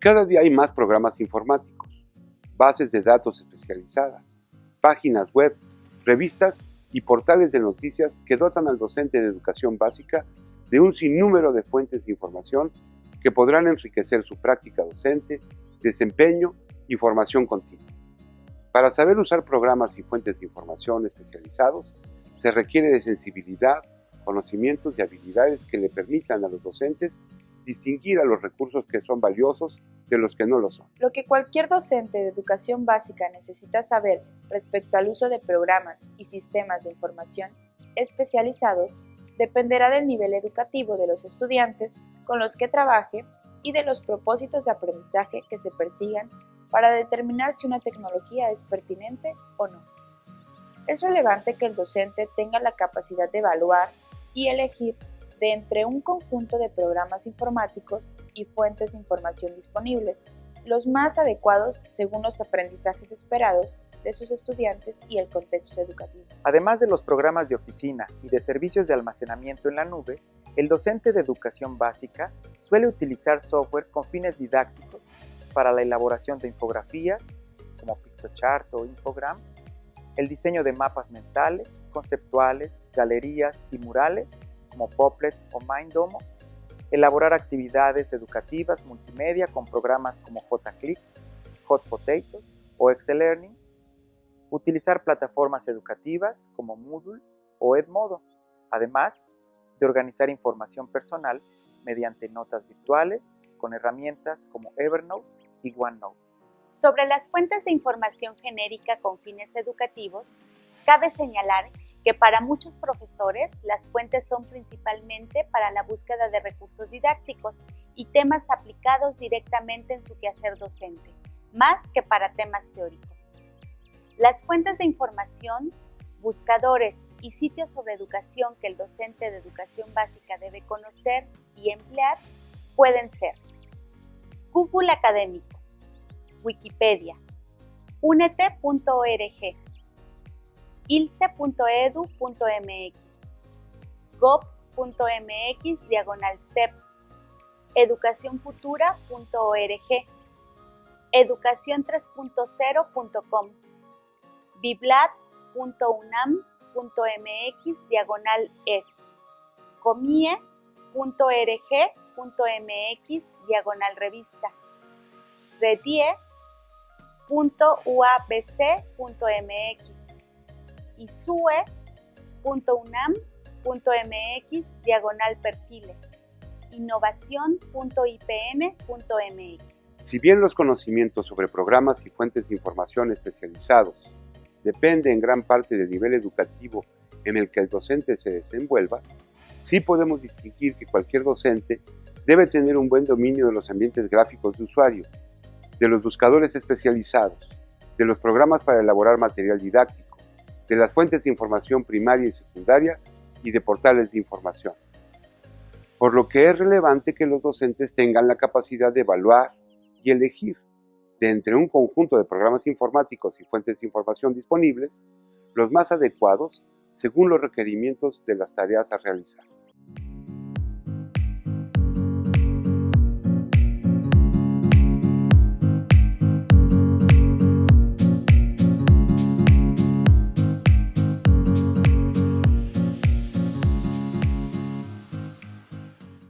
Cada día hay más programas informáticos, bases de datos especializadas, páginas web, revistas y portales de noticias que dotan al docente de educación básica de un sinnúmero de fuentes de información que podrán enriquecer su práctica docente, desempeño y formación continua. Para saber usar programas y fuentes de información especializados, se requiere de sensibilidad, conocimientos y habilidades que le permitan a los docentes distinguir a los recursos que son valiosos de los que no lo son. Lo que cualquier docente de educación básica necesita saber respecto al uso de programas y sistemas de información especializados dependerá del nivel educativo de los estudiantes con los que trabaje y de los propósitos de aprendizaje que se persigan para determinar si una tecnología es pertinente o no. Es relevante que el docente tenga la capacidad de evaluar y elegir de entre un conjunto de programas informáticos y fuentes de información disponibles, los más adecuados según los aprendizajes esperados de sus estudiantes y el contexto educativo. Además de los programas de oficina y de servicios de almacenamiento en la nube, el docente de educación básica suele utilizar software con fines didácticos para la elaboración de infografías, como PictoChart o Infogram, el diseño de mapas mentales, conceptuales, galerías y murales, como Poplet o Mindomo, elaborar actividades educativas multimedia con programas como JClick, Hot Potato o Excel Learning, utilizar plataformas educativas como Moodle o Edmodo, además de organizar información personal mediante notas virtuales con herramientas como Evernote y OneNote. Sobre las fuentes de información genérica con fines educativos, cabe señalar para muchos profesores las fuentes son principalmente para la búsqueda de recursos didácticos y temas aplicados directamente en su quehacer docente, más que para temas teóricos. Las fuentes de información, buscadores y sitios sobre educación que el docente de educación básica debe conocer y emplear pueden ser Google Académico, Wikipedia, unete.org, ilce.edu.mx, gov.mx diagonal CEP, educacionfutura.org, educación3.0.com, biblat.unam.mx diagonal es, comie.rg.mx diagonal revista, redie.uabc.mx y sue.unam.mx diagonal perfiles, innovación.ipn.mx. Si bien los conocimientos sobre programas y fuentes de información especializados depende en gran parte del nivel educativo en el que el docente se desenvuelva, sí podemos distinguir que cualquier docente debe tener un buen dominio de los ambientes gráficos de usuario, de los buscadores especializados, de los programas para elaborar material didáctico, de las fuentes de información primaria y secundaria y de portales de información. Por lo que es relevante que los docentes tengan la capacidad de evaluar y elegir de entre un conjunto de programas informáticos y fuentes de información disponibles, los más adecuados según los requerimientos de las tareas a realizar.